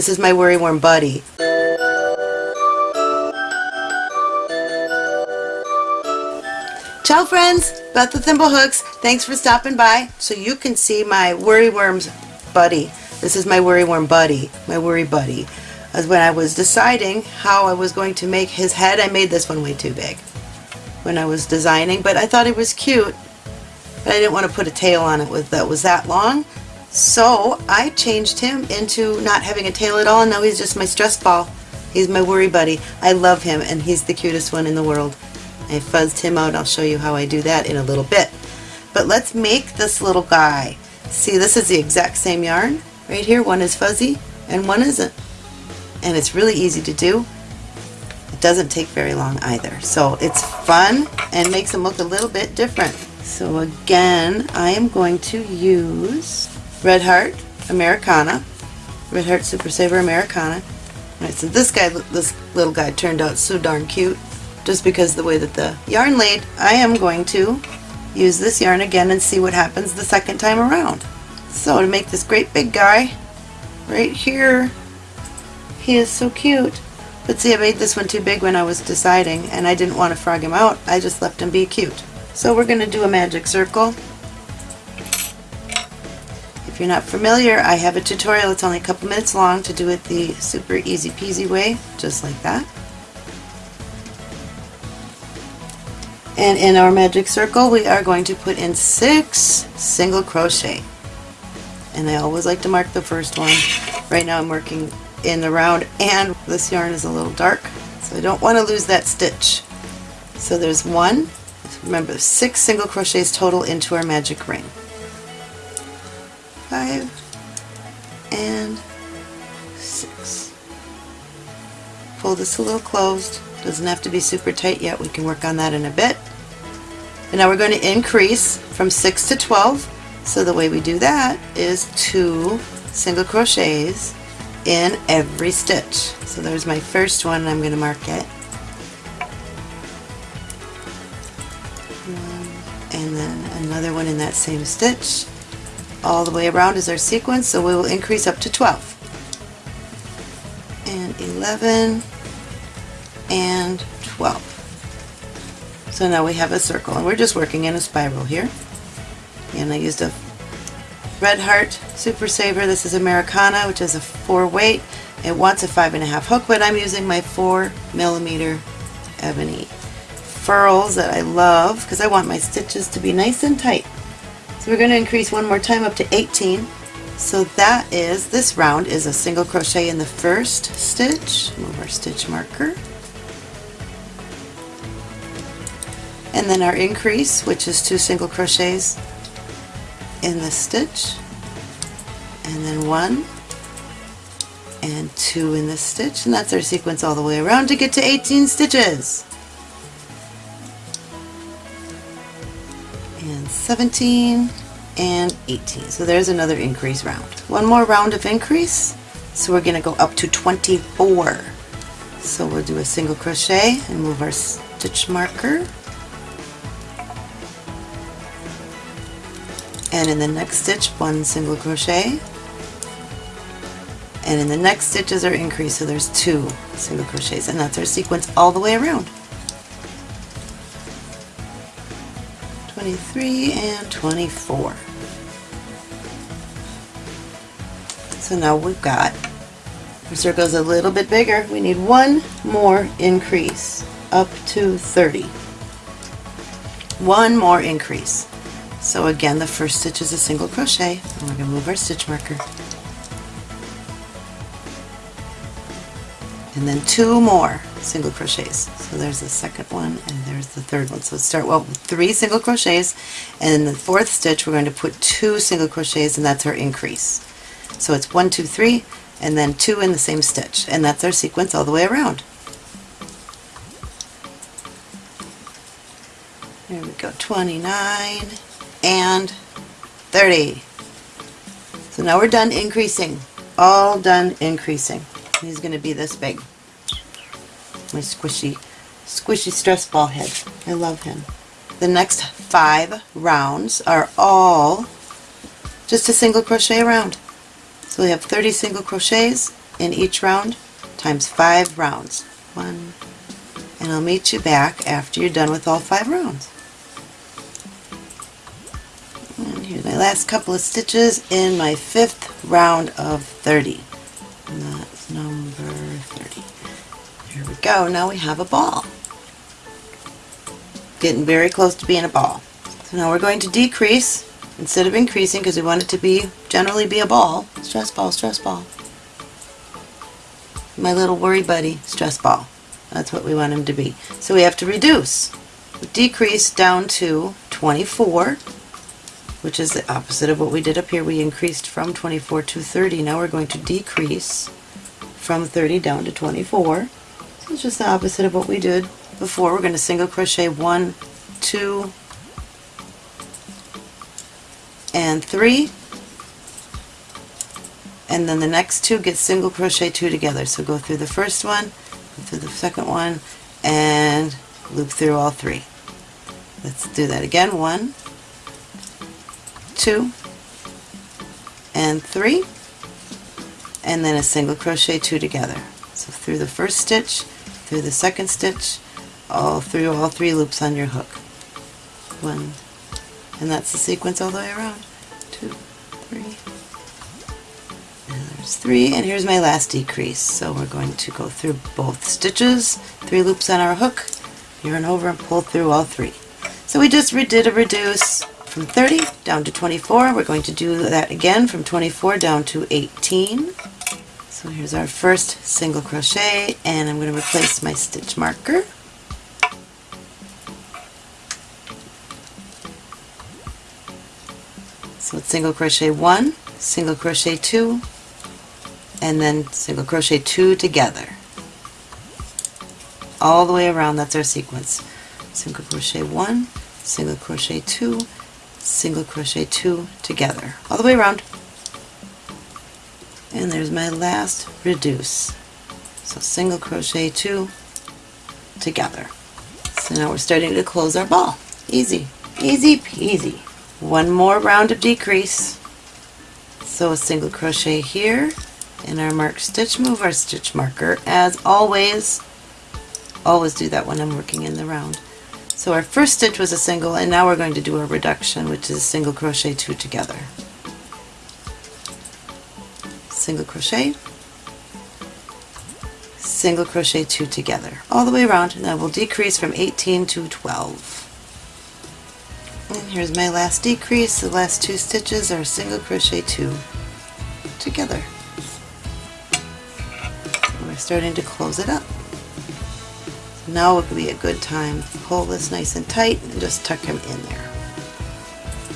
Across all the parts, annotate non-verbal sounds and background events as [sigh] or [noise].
This is my Worry Worm Buddy. Ciao friends, Beth with Thimblehooks. Thanks for stopping by so you can see my Worry Worms Buddy. This is my Worry Worm Buddy, my Worry Buddy. As when I was deciding how I was going to make his head, I made this one way too big when I was designing, but I thought it was cute. But I didn't want to put a tail on it with that was that long. So I changed him into not having a tail at all, and now he's just my stress ball. He's my worry buddy. I love him, and he's the cutest one in the world. I fuzzed him out. I'll show you how I do that in a little bit. But let's make this little guy. See, this is the exact same yarn. Right here, one is fuzzy and one isn't. And it's really easy to do. It doesn't take very long either. So it's fun and makes them look a little bit different. So again, I am going to use Red Heart Americana. Red Heart Super Saver Americana. Alright, so this guy, this little guy turned out so darn cute just because the way that the yarn laid, I am going to use this yarn again and see what happens the second time around. So to make this great big guy, right here, he is so cute. But see, I made this one too big when I was deciding, and I didn't want to frog him out. I just left him be cute. So we're going to do a magic circle. You're not familiar, I have a tutorial. It's only a couple minutes long to do it the super easy peasy way, just like that. And in our magic circle, we are going to put in six single crochet. And I always like to mark the first one. Right now I'm working in the round and this yarn is a little dark, so I don't want to lose that stitch. So there's one, remember six single crochets total into our magic ring. Pull this a little closed. Doesn't have to be super tight yet. We can work on that in a bit. And now we're going to increase from 6 to 12. So the way we do that is two single crochets in every stitch. So there's my first one I'm going to mark it. And then another one in that same stitch. All the way around is our sequence, so we will increase up to 12. And 11 and 12. So now we have a circle and we're just working in a spiral here. And I used a Red Heart Super Saver. This is Americana, which is a 4 weight. It wants a 5.5 hook, but I'm using my 4 millimeter ebony furls that I love because I want my stitches to be nice and tight. So we're going to increase one more time up to 18. So that is, this round is a single crochet in the first stitch. Move our stitch marker. And then our increase which is two single crochets in the stitch. And then one and two in the stitch. And that's our sequence all the way around to get to 18 stitches. And 17 and 18 so there's another increase round. One more round of increase. So we're going to go up to 24 so we'll do a single crochet and move our stitch marker and in the next stitch one single crochet. And in the next stitches are increase so there's two single crochets and that's our sequence all the way around. 23 and 24 so now we've got our circle's a little bit bigger. We need one more increase up to 30 one more increase so again, the first stitch is a single crochet, and we're going to move our stitch marker. And then two more single crochets. So there's the second one, and there's the third one. So start well with three single crochets, and the fourth stitch we're going to put two single crochets, and that's our increase. So it's one, two, three, and then two in the same stitch, and that's our sequence all the way around. There we go, 29, and 30. So now we're done increasing. All done increasing. He's going to be this big. My squishy, squishy stress ball head. I love him. The next five rounds are all just a single crochet around. So we have 30 single crochets in each round times five rounds. One, and I'll meet you back after you're done with all five rounds. Here's my last couple of stitches in my fifth round of 30. And that's number 30. Here we go, now we have a ball. Getting very close to being a ball. So now we're going to decrease instead of increasing because we want it to be generally be a ball. Stress ball, stress ball. My little worry buddy, stress ball. That's what we want him to be. So we have to reduce. Decrease down to 24, which is the opposite of what we did up here. We increased from 24 to 30. Now we're going to decrease from 30 down to 24. So it's just the opposite of what we did before. We're going to single crochet one, two, and three and then the next two get single crochet two together so go through the first one go through the second one and loop through all three let's do that again one two and three and then a single crochet two together. So through the first stitch through the second stitch all through all three loops on your hook. One and that's the sequence all the way around. Two three there's three, and here's my last decrease. So we're going to go through both stitches, three loops on our hook, yarn over and pull through all three. So we just did a reduce from 30 down to 24. We're going to do that again from 24 down to 18. So here's our first single crochet, and I'm going to replace my stitch marker. So it's single crochet one, single crochet two, and then single crochet two together all the way around that's our sequence single crochet one single crochet two single crochet two together. All the way around. And there's my last reduce. So single crochet two together. So now we're starting to close our ball. Easy easy peasy. One more round of decrease. So a single crochet here. In our mark stitch, move our stitch marker. As always, always do that when I'm working in the round. So our first stitch was a single and now we're going to do a reduction which is single crochet two together. Single crochet, single crochet two together all the way around and I will decrease from 18 to 12. And here's my last decrease. The last two stitches are single crochet two together And we're starting to close it up. Now would be a good time to pull this nice and tight and just tuck him in there.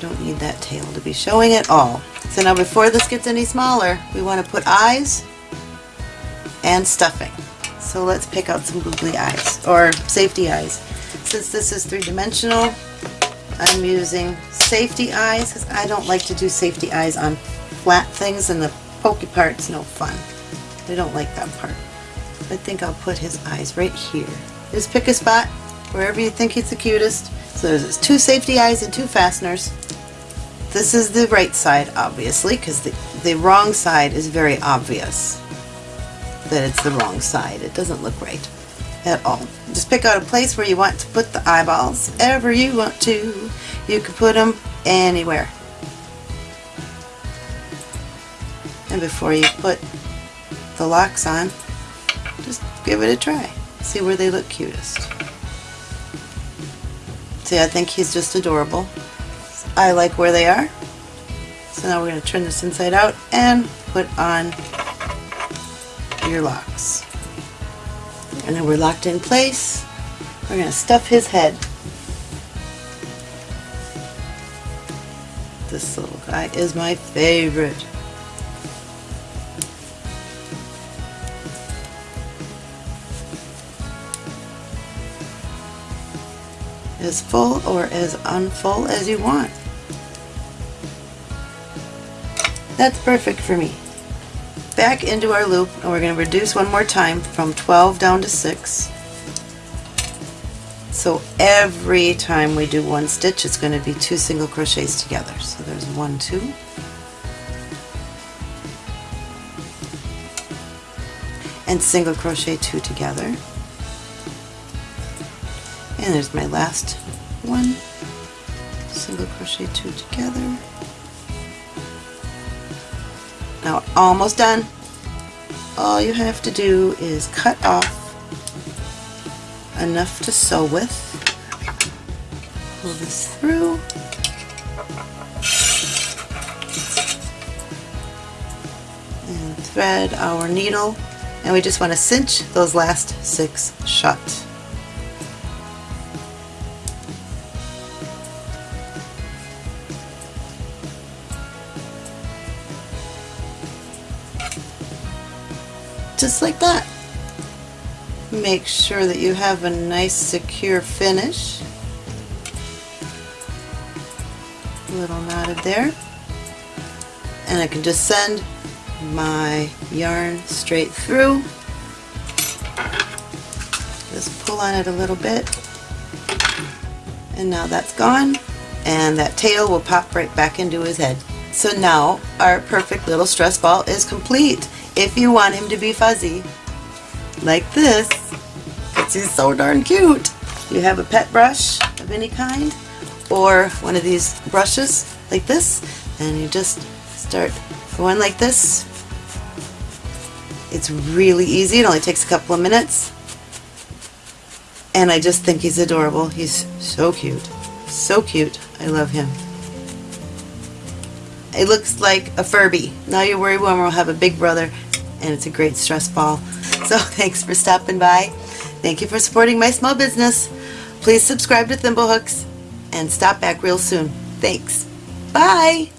Don't need that tail to be showing at all. So now before this gets any smaller, we want to put eyes and stuffing. So let's pick out some googly eyes, or safety eyes. Since this is three-dimensional, I'm using safety eyes because I don't like to do safety eyes on flat things and the pokey part's no fun. I don't like that part. I think I'll put his eyes right here. Just pick a spot wherever you think it's the cutest. So there's two safety eyes and two fasteners. This is the right side, obviously, because the, the wrong side is very obvious that it's the wrong side. It doesn't look right at all. Just pick out a place where you want to put the eyeballs, ever you want to. You can put them anywhere. And before you put the locks on, just give it a try. See where they look cutest. See, I think he's just adorable. I like where they are. So now we're going to turn this inside out and put on your locks. And then we're locked in place. We're going to stuff his head. This little guy is my favorite. As full or as unfull as you want. That's perfect for me. Back into our loop and we're going to reduce one more time from 12 down to 6. So every time we do one stitch it's going to be two single crochets together. So there's one, two, and single crochet two together. And there's my last one. Single crochet two together. Now almost done. All you have to do is cut off enough to sew with. Pull this through. And thread our needle and we just want to cinch those last six shut. Just like that. Make sure that you have a nice secure finish. A little knotted there. And I can just send my yarn straight through. Just pull on it a little bit. And now that's gone. And that tail will pop right back into his head. So now our perfect little stress ball is complete. If you want him to be fuzzy, like this, because he's so darn cute. You have a pet brush of any kind, or one of these brushes like this, and you just start going like this. It's really easy, it only takes a couple of minutes. And I just think he's adorable. He's so cute. So cute. I love him. It looks like a Furby. Now your worry worm will have a big brother and it's a great stress ball. [laughs] So thanks for stopping by. Thank you for supporting my small business. Please subscribe to Thimblehooks and stop back real soon. Thanks. Bye.